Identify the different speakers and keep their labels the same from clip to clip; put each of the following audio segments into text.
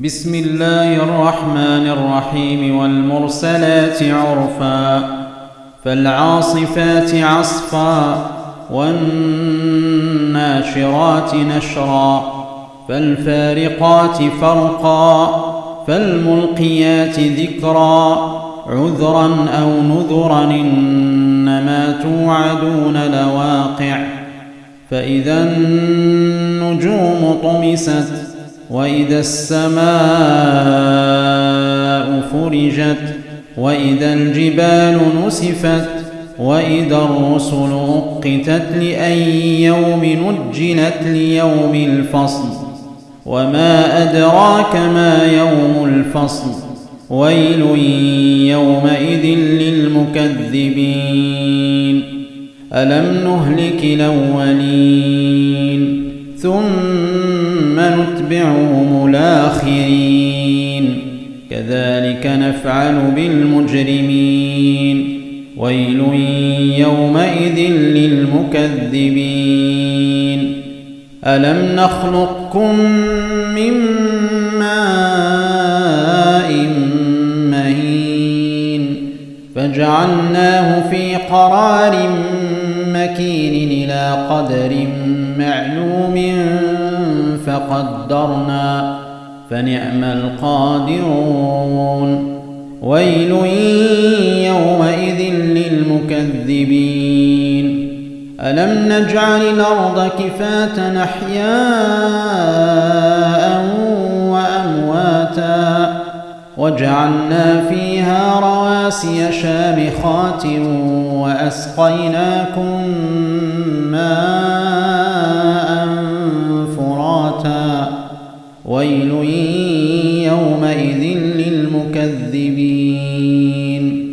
Speaker 1: بسم الله الرحمن الرحيم والمرسلات عرفا فالعاصفات عصفا والناشرات نشرا فالفارقات فرقا فالملقيات ذكرا عذرا أو نذرا إنما توعدون لواقع فإذا النجوم طمست وإذا السماء فرجت وإذا الجبال نسفت وإذا الرسل أقتت لأي يوم نجلت ليوم الفصل. وما أدراك ما يوم الفصل. ويل يومئذ للمكذبين. ألم نهلك الأولين؟ ثم نتبعهم الآخرين. كذلك نفعل بالمجرمين. ويل يومئذ للمكذبين. ألم نخلقكم من ماء مهين فجعلناه في قرار مكين إلى قدر معلوم فقدرنا فنعم القادرون. ويل يومئذ للمكذبين. ألم نجعل الأرض كفاة أحياء وأمواتا وجعلنا فيها رواسي شامخات وأسقيناكم ماء للمكذبين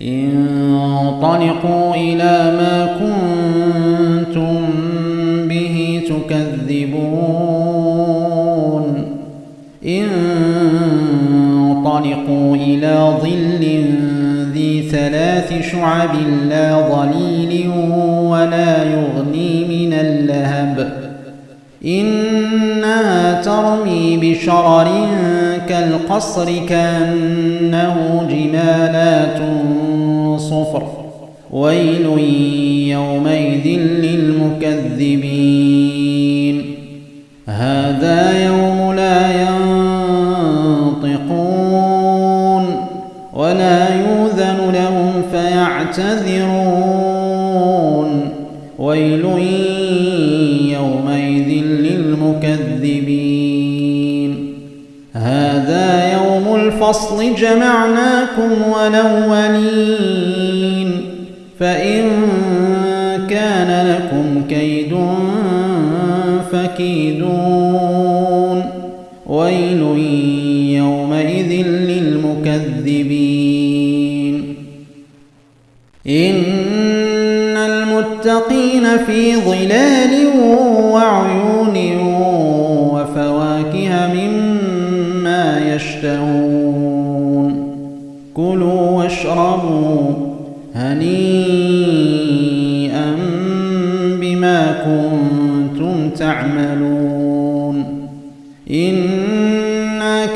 Speaker 1: انطلقوا إلى ما كنتم به تكذبون. انطلقوا إلى ظل ذي ثلاث شعب لا ظليل ولا يغني إنها ترمي بشرر كالقصر كأنه جمالات صفر. ويل يومئذ للمكذبين. هذا يوم لا ينطقون ولا يوذن لهم فيعتذرون. ويل للمكذبين هذا يوم الفصل جمعناكم ولولين فإن كان لكم كيد فكيدون. ويل يومئذ للمكذبين. إن المتقين في ظلال وعيون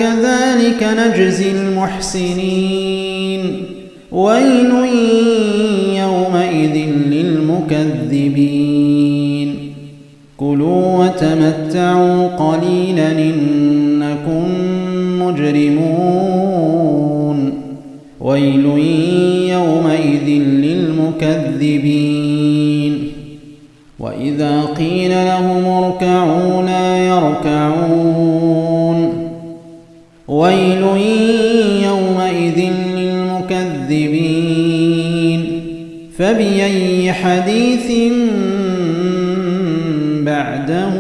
Speaker 1: أنا كذلك نجزي المحسنين. ويل يومئذ للمكذبين. كلوا وتمتعوا قليلا إنكم مجرمون. ويل يومئذ للمكذبين. وإذا قيل لهم اركعوا لا فبأي حديث بعده